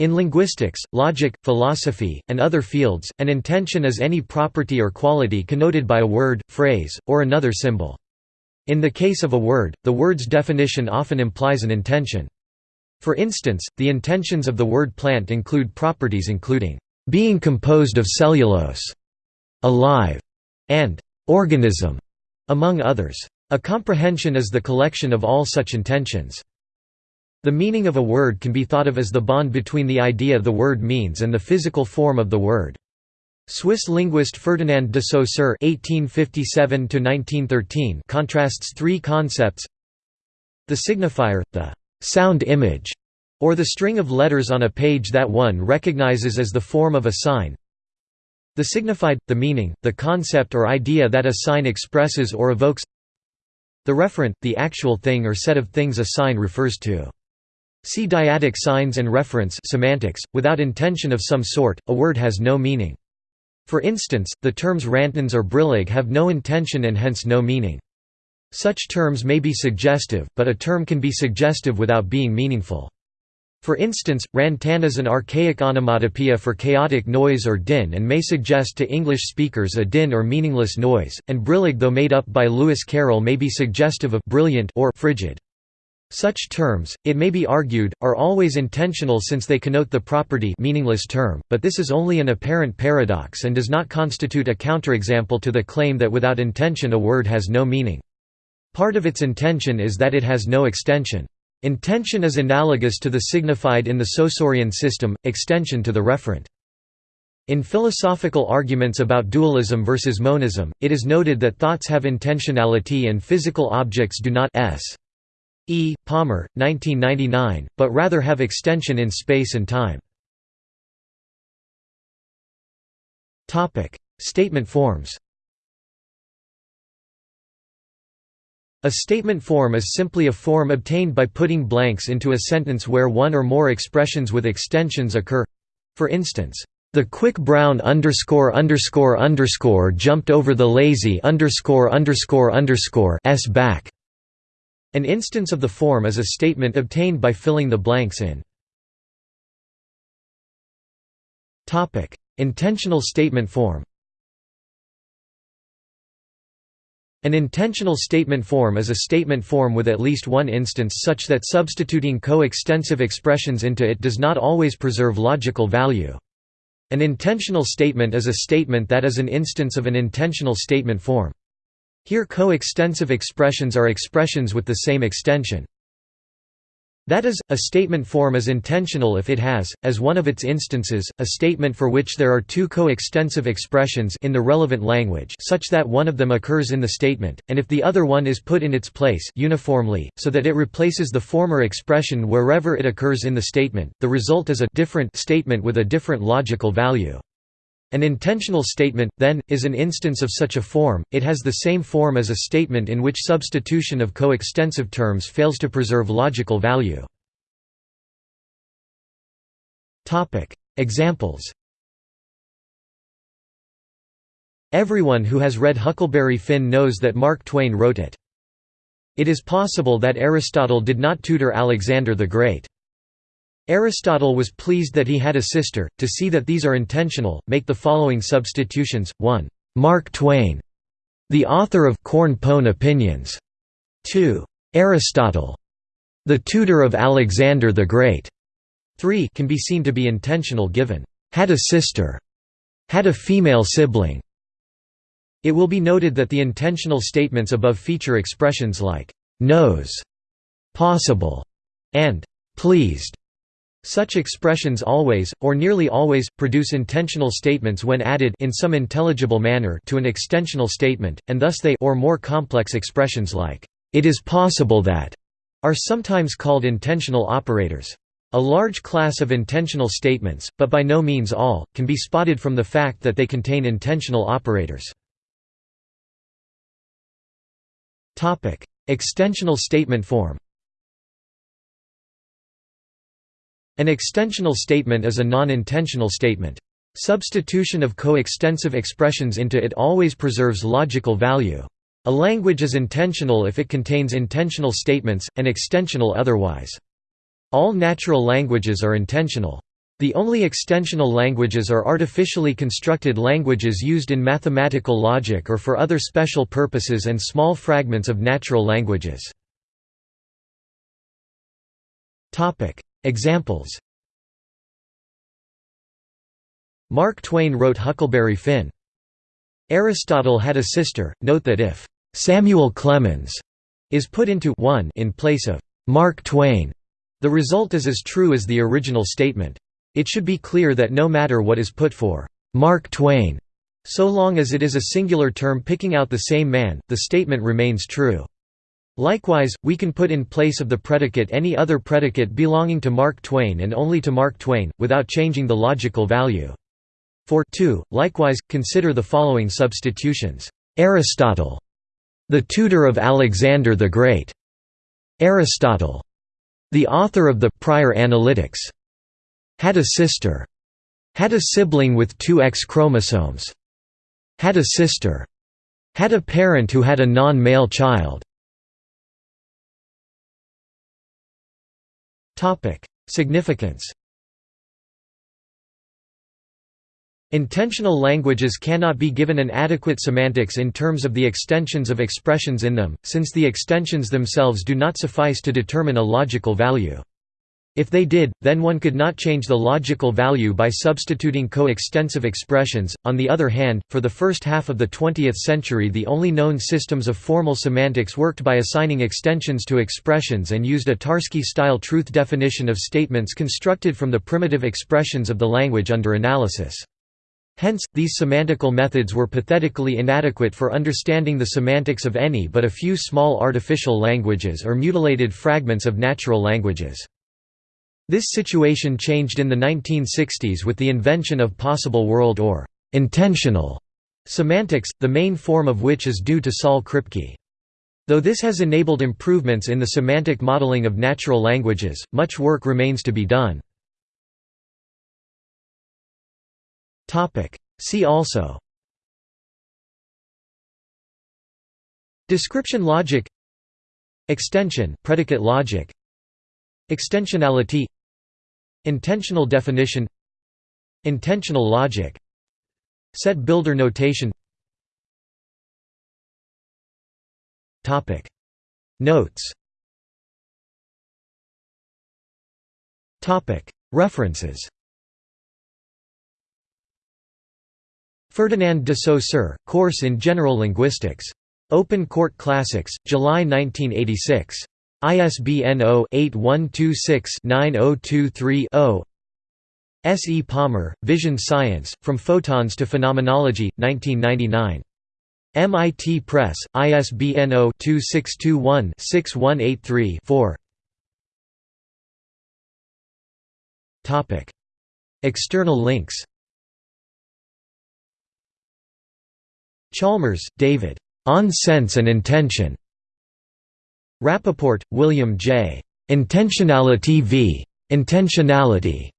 In linguistics, logic, philosophy, and other fields, an intension is any property or quality connoted by a word, phrase, or another symbol. In the case of a word, the word's definition often implies an intension. For instance, the intensions of the word plant include properties including being composed of cellulose, alive, and organism, among others. A comprehension is the collection of all such intensions. The meaning of a word can be thought of as the bond between the idea the word means and the physical form of the word. Swiss linguist Ferdinand de Saussure (1857–1913) contrasts three concepts: the signifier, the sound image, or the string of letters on a page that one recognizes as the form of a sign. The signified, the meaning, the concept or idea that a sign expresses or evokes. The referent, the actual thing or set of things a sign refers to. See dyadic signs and reference semantics. Without intension of some sort, a word has no meaning. For instance, the terms rantons or brillig have no intension and hence no meaning. Such terms may be suggestive, but a term can be suggestive without being meaningful. For instance, rantana is an archaic onomatopoeia for chaotic noise or din and may suggest to English speakers a din or meaningless noise, and brillig though made up by Lewis Carroll may be suggestive of brilliant or frigid. Such terms, it may be argued, are always intensional since they connote the property meaningless term, but this is only an apparent paradox and does not constitute a counterexample to the claim that without intension a word has no meaning. Part of its intension is that it has no extension. Intension is analogous to the signified in the Saussurean system, extension to the referent. In philosophical arguments about dualism versus monism, it is noted that thoughts have intentionality and physical objects do not s. E. Palmer, 1999, but rather have extension in space and time. Statement forms A statement form is simply a form obtained by putting blanks into a sentence where one or more expressions with extensions occur. For instance, the quick brown underscore underscore underscore jumped over the lazy underscore underscore underscore s back. An instance of the form is a statement obtained by filling the blanks in. Intensional statement form. An intensional statement form is a statement form with at least one instance such that substituting co-extensive expressions into it does not always preserve logical value. An intensional statement is a statement that is an instance of an intensional statement form. Here co-extensive expressions are expressions with the same extension. That is, a statement form is intensional if it has, as one of its instances, a statement for which there are two co-extensive expressions in the relevant language such that one of them occurs in the statement, and if the other one is put in its place uniformly, so that it replaces the former expression wherever it occurs in the statement, the result is a different statement with a different logical value. An intensional statement, then, is an instance of such a form, it has the same form as a statement in which substitution of coextensive terms fails to preserve logical value. Examples Everyone who has read Huckleberry Finn knows that Mark Twain wrote it. It is possible that Aristotle did not tutor Alexander the Great. Aristotle was pleased that he had a sister. To see that these are intensional, make the following substitutions: 1. Mark Twain, the author of Corn Pone Opinions. 2. Aristotle, the tutor of Alexander the Great. 3 can be seen to be intensional given had a sister, had a female sibling. It will be noted that the intensional statements above feature expressions like knows, possible, and pleased. Such expressions always, or nearly always, produce intensional statements when added in some intelligible manner to an extensional statement, and thus they or more complex expressions like, "'it is possible that' are sometimes called intensional operators. A large class of intensional statements, but by no means all, can be spotted from the fact that they contain intensional operators. Extensional statement form An extensional statement is a non-intensional statement. Substitution of coextensive expressions into it always preserves logical value. A language is intensional if it contains intensional statements, and extensional otherwise. All natural languages are intensional. The only extensional languages are artificially constructed languages used in mathematical logic or for other special purposes and small fragments of natural languages. Examples Mark Twain wrote Huckleberry Finn. Aristotle had a sister. Note that if Samuel Clemens is put into 1 in place of Mark Twain, the result is as true as the original statement. It should be clear that no matter what is put for Mark Twain, so long as it is a singular term picking out the same man, the statement remains true. Likewise, we can put in place of the predicate any other predicate belonging to Mark Twain and only to Mark Twain, without changing the logical value. For 2, likewise, consider the following substitutions. Aristotle, the tutor of Alexander the Great. Aristotle, the author of the Prior Analytics. Had a sister. Had a sibling with two X chromosomes. Had a sister. Had a parent who had a non-male child. Significance Intensional languages cannot be given an adequate semantics in terms of the extensions of expressions in them, since the extensions themselves do not suffice to determine a logical value. If they did, then one could not change the logical value by substituting co-extensive expressions. On the other hand, for the first half of the 20th century the only known systems of formal semantics worked by assigning extensions to expressions and used a Tarski-style truth definition of statements constructed from the primitive expressions of the language under analysis. Hence, these semantical methods were pathetically inadequate for understanding the semantics of any but a few small artificial languages or mutilated fragments of natural languages. This situation changed in the 1960s with the invention of possible world or intensional semantics, the main form of which is due to Saul Kripke. Though this has enabled improvements in the semantic modeling of natural languages, much work remains to be done. See also Description logic Extension predicate logic Extensionality Intensional definition Intensional logic Set builder notation. Notes. References. Ferdinand de Saussure, Course in General Linguistics. Open Court Classics, July 1986. ISBN 0-8126-9023-0 S. E. Palmer, Vision Science, From Photons to Phenomenology, 1999. MIT Press, ISBN 0-2621-6183-4 External links Chalmers, David. On Sense and Intension. Rapaport, William J. Intensionality v. Intentionality.